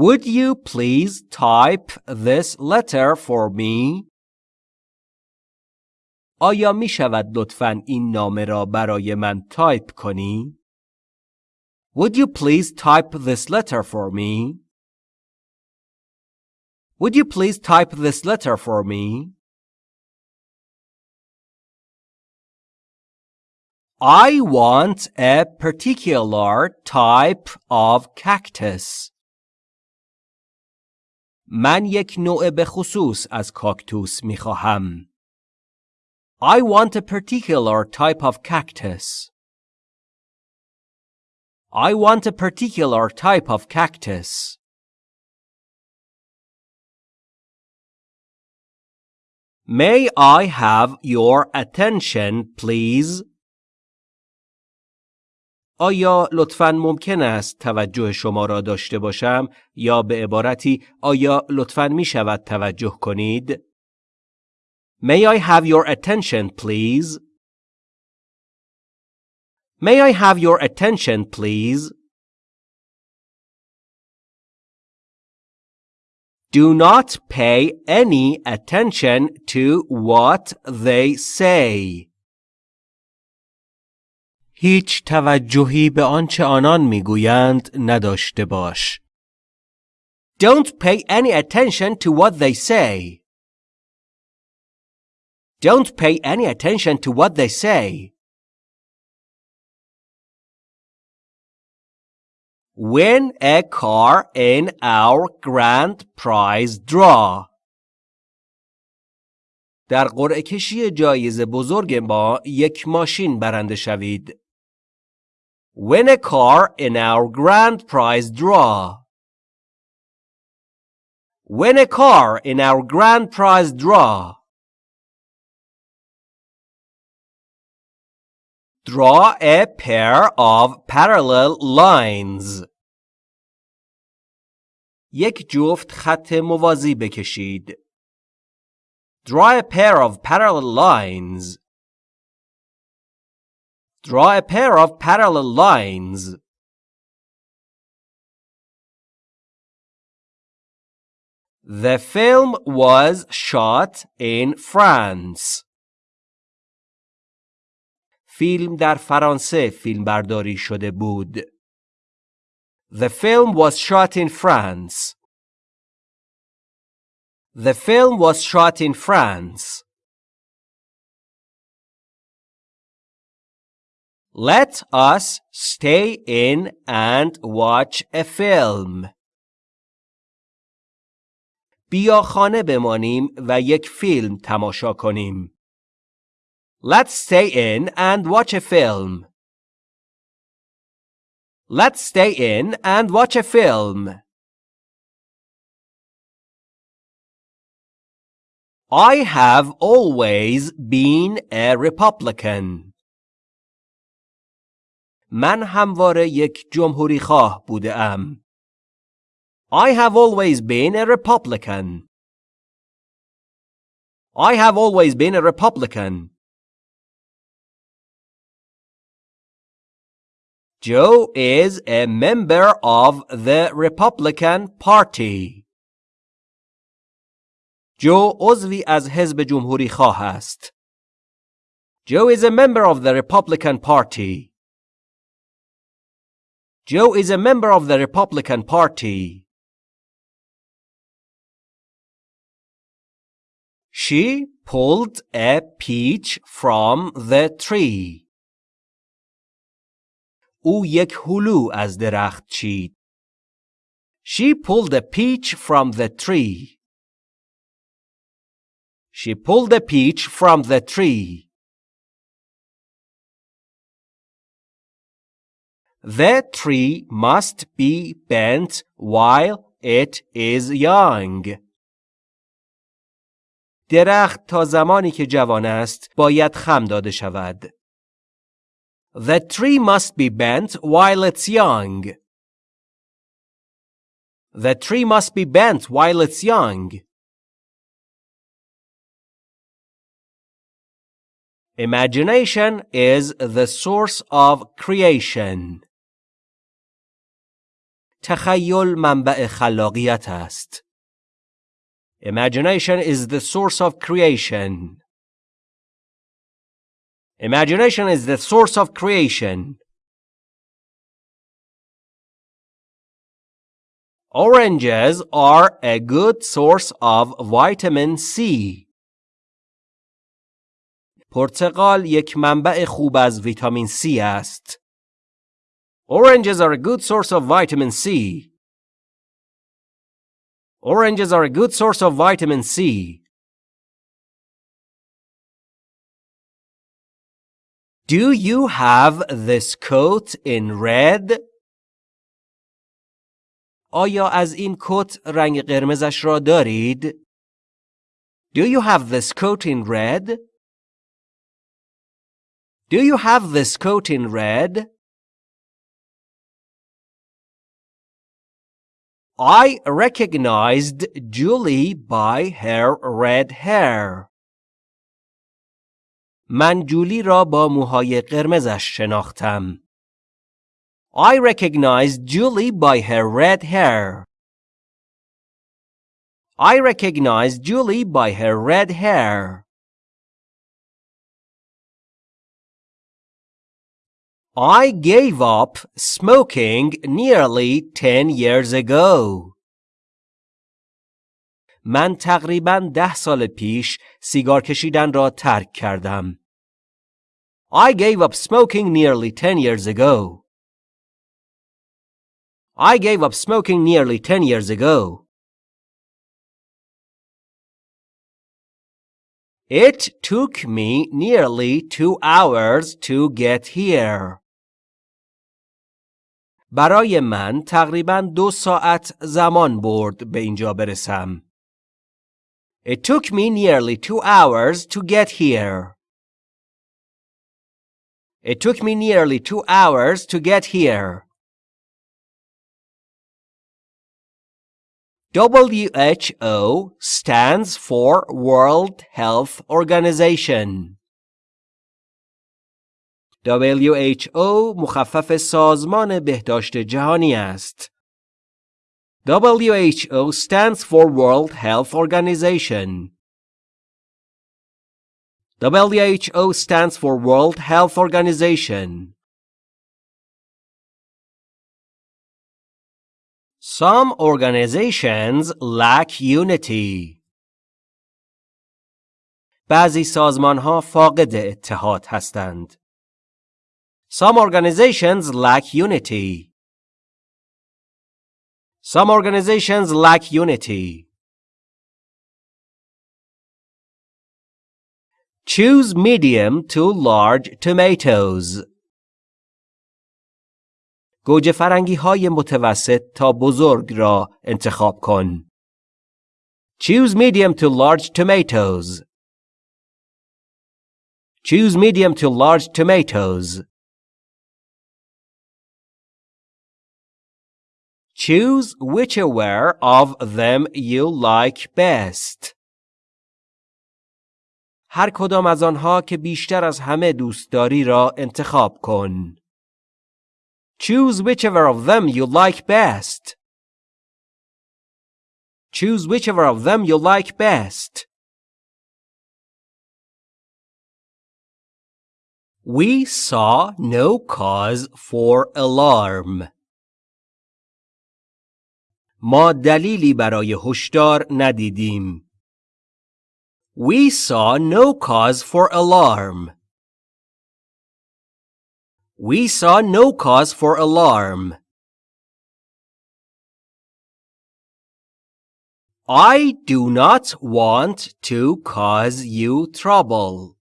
Would you please type this letter for me? آیا می شود لطفاً این نامه را برای من تایپ کنی؟ Would you please type this letter for me? Would you please type this letter for me? I want a particular type of cactus. من یک نوع به خصوص از کاکتوس می خواهم. I want a particular type of cactus. I want a particular type of cactus. May I have your attention, please? آیا لطفاً ممکن است توجه شما را داشته باشم یا به عبارتی آیا لطفاً می شود توجه کنید؟ May I have your attention, please? May I have your attention, please? Do not pay any attention to what they say. هیچ توجهی به آنچه آنان می‌گویند نداشته باش. Don't pay any attention to what they say. Don't pay any attention to what they say. Win a car in our grand prize draw. در قرعه کشی جایزه بزرگ ما یک ماشین برنده شوید. Win a car in our grand prize draw. Win a car in our grand prize draw. Draw a pair of parallel lines. یک جفت خط موازی بکشید. Draw a pair of parallel lines. Draw a pair of parallel lines. The film was shot in France. فیلم در فرانسه فیلمبرداری شده بود. The film was shot in France. The film was shot in France. Let us stay in and watch a film. بیا خانه بمانیم و یک فیلم تماشا کنیم. Let's stay in and watch a film. Let's stay in and watch a film. I have always been a Republican. من همواره یک جمهوری خواه بوده ام. I have always been a Republican. I have always been a Republican. Joe is a member of the Republican Party. جو عضوی از حزب جمهوری خواه است. Joe is a member of the Republican Party. Joe is a member of the Republican Party. She pulled a peach from the tree. او یک هلو از درخت چید. She pulled a peach from the tree. She pulled a peach from the tree. The tree must be bent while it is young. درخت تا زمانی که جوان است باید خم داده شود. The tree must be bent while it's young. The tree must be bent while it's young. Imagination is the source of creation. تخیل منبع خلاقیت است. Imagination is the source of creation. Imagination is the source of creation. Oranges are a good source of vitamin C. پرتقال یک منبع خوب از ویتامین C است. Oranges are a good source of vitamin C. Oranges are a good source of vitamin C. Do you have this coat in red? آیا از این کت رنگ قرمزش را دارید؟ Do you have this coat in red? Do you have this coat in red? I recognized Julie by her red hair. من جولی را با موهای قرمزش شناختم. I recognized Julie by her red hair. I recognized Julie by her red hair. I gave up smoking nearly 10 years ago. من تقریبا ده سال پیش سیگار کشیدن را ترک کردم. I gave up smoking nearly 10 years ago. I gave up smoking nearly 10 years ago. It took me nearly two hours to get here. برای من تقریبا دو ساعت زمان برد به اینجا برسم. It took me nearly two hours to get here. It took me nearly two hours to get here. WHO stands for World Health Organization. WHO مخفف سازمان بهداشت جهانی است. WHO stands for World Health Organization. WHO stands for World Health Organization. Some organizations lack unity. بعضی سازمان ها فاقد اتحاد هستند. Some organizations lack unity. Some organizations lack unity. Choose medium to large tomatoes. گوجه فرنگی های متوسط تا بزرگ را انتخاب کن. Choose medium to large tomatoes. Choose medium to large tomatoes. Choose whichever of them you like best. هر کدام از آنها که بیشتر از همه دوست داری را انتخاب کن. Choose whichever of them you like best. Choose whichever of them you like best. We saw no cause for alarm. ما دلیلی برای هشدار ندیدیم. We saw no cause for alarm. We saw no cause for alarm. I do not want to cause you trouble.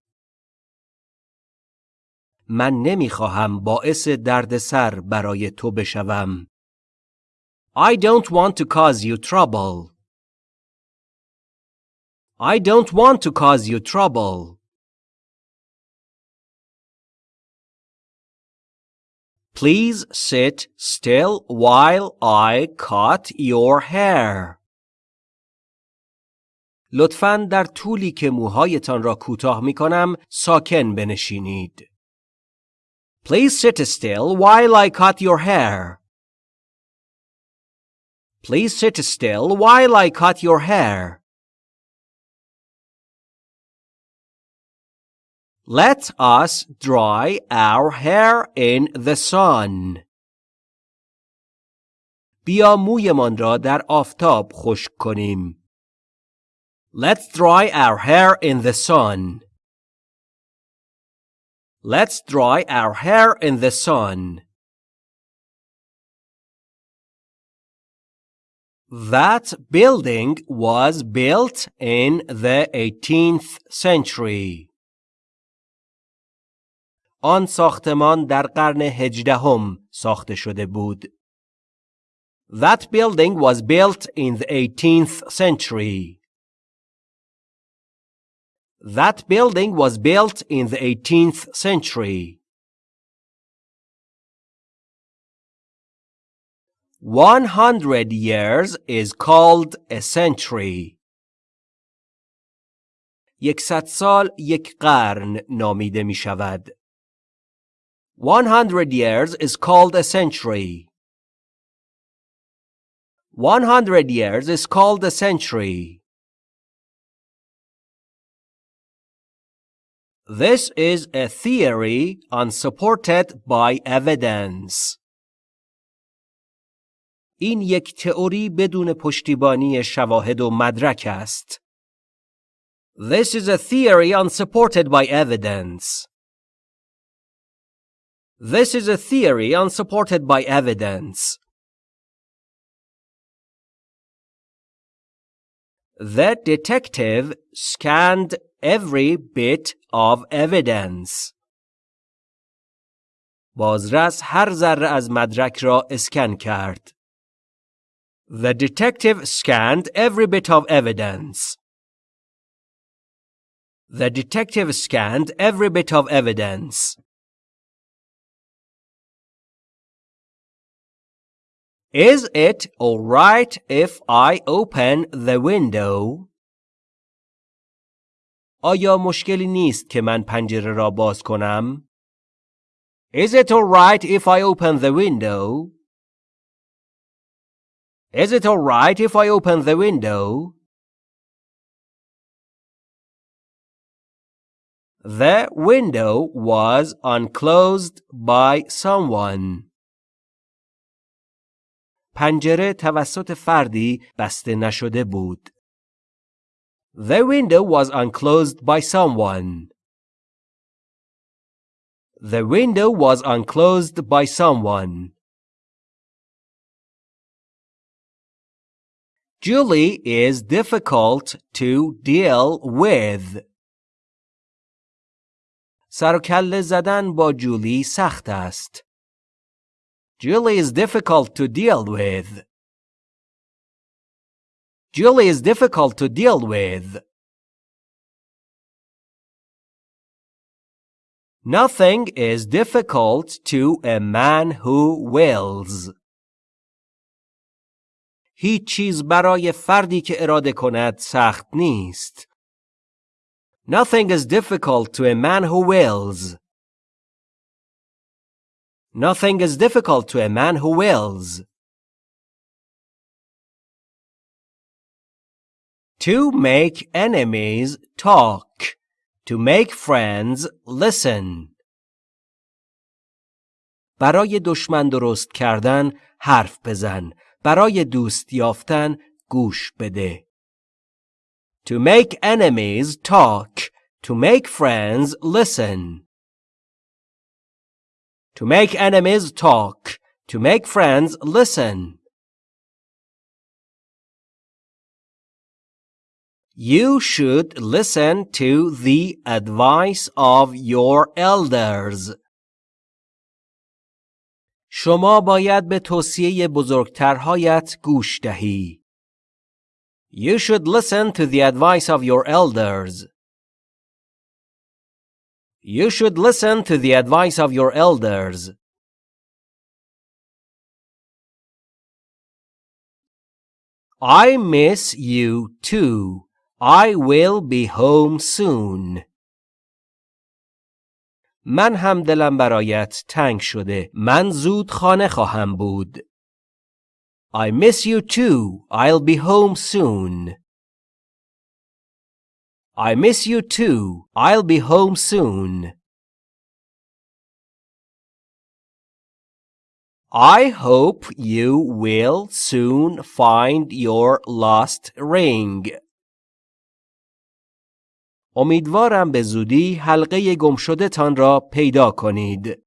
من نمی‌خواهم باعث دردسر برای تو بشوم. I don't want to cause you trouble. I don't want to cause you trouble. Please sit still while I cut your hair. لطفاً در طولی که موهایتان را کوتاه می کنم ساکن بنشینید. Please sit still while I cut your hair. Please sit still while I cut your hair. Let us dry our hair in the sun. بیا مویمان را در آفتاب خشک کنیم. Let's dry our hair in the sun. Let's dry our hair in the sun. That building was built in the 18th century. آن ساختمان در قرن هجدهم ساخته شده بود. That building was built in the 18th century. That building was built in the 18th century. One hundred years is called a century. یکصد سال یک قرن نامیده می شود. One hundred years is called a century. One hundred years is called a century. This is a theory unsupported by evidence. این یک تئوری بدون پشتیبانی شواهد و مدرک است. This is a theory unsupported by evidence. This is a theory unsupported by evidence. The detective scanned every bit of evidence. بازرس هر ذره از مدرک را اسکن کرد. The detective scanned every bit of evidence. The detective scanned every bit of evidence. Is it all right if I open the window? آیا مشکلی نیست که من پنجره را باز کنم؟ Is it all right if I open the window? Is it all right if I open the window? The window was unclosed by someone. پنجره توسط فردی بسته نشده بود. The window was unclosed by someone. The window was unclosed by someone. Julie is difficult to deal with. سر و کله زدن با جولی سخت است. Julie is difficult to deal with. Julie is difficult to deal with. Nothing is difficult to a man who wills. هیچ چیز برای فردی که اراده کند سخت نیست. Nothing is difficult to a man who wills. Nothing is difficult to a man who wills. To make enemies talk. To make friends listen. برای دشمن درست کردن حرف بزن. برای دوست یافتن گوش بده. To make enemies talk. To make friends listen. To make enemies talk. To make friends listen. You should listen to the advice of your elders. شما باید به توصیه بزرگترهایت گوش دهی. You should listen to the advice of your elders. You should listen to the advice of your elders. I miss you too. I will be home soon. من هم دلم برایت تنگ شده. من زود خانه خواهم بود. I miss you too. I'll be home soon. I miss you too. I'll be home soon. I hope you will soon find your lost ring. امیدوارم به زودی حلقه گم شده تان را پیدا کنید.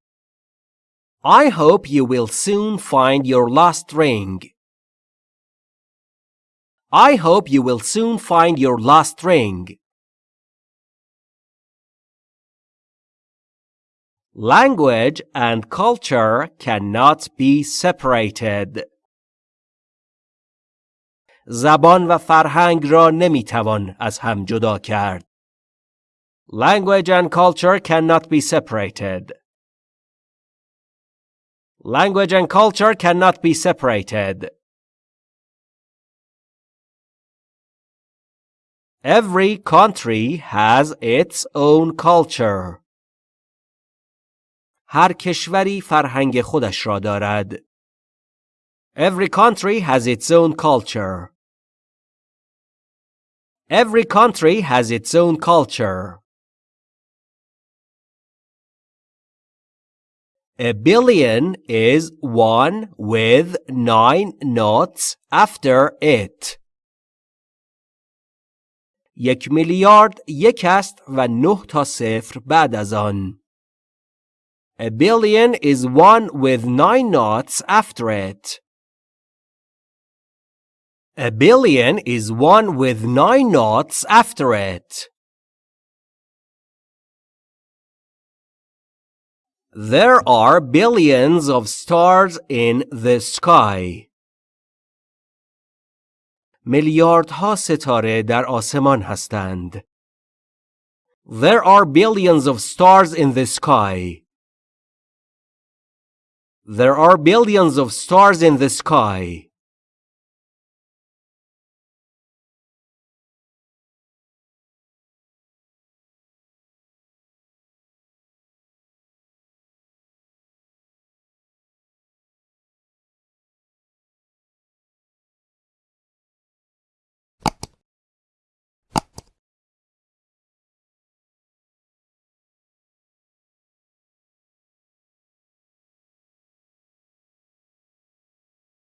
I hope you will soon find your lost ring. I hope you will soon find your lost ring. Language and culture cannot be separated. زبان و فرهنگ را نمی‌توان از هم جدا کرد. Language and culture cannot be separated. Language and culture cannot be separated. Every country has its own culture. هر کشوری فرهنگ خودش را دارد. Every country has its own culture. Every country has its own culture. A billion is one with nine knots after it. یک میلیارد یک است و نه تا صفر بعد از آن. A billion is one with nine knots after it. A billion is one with nine knots after it. There are billions of stars in the sky. میلیاردها ستاره در آسمان هستند. There are billions of stars in the sky. There are billions of stars in the sky.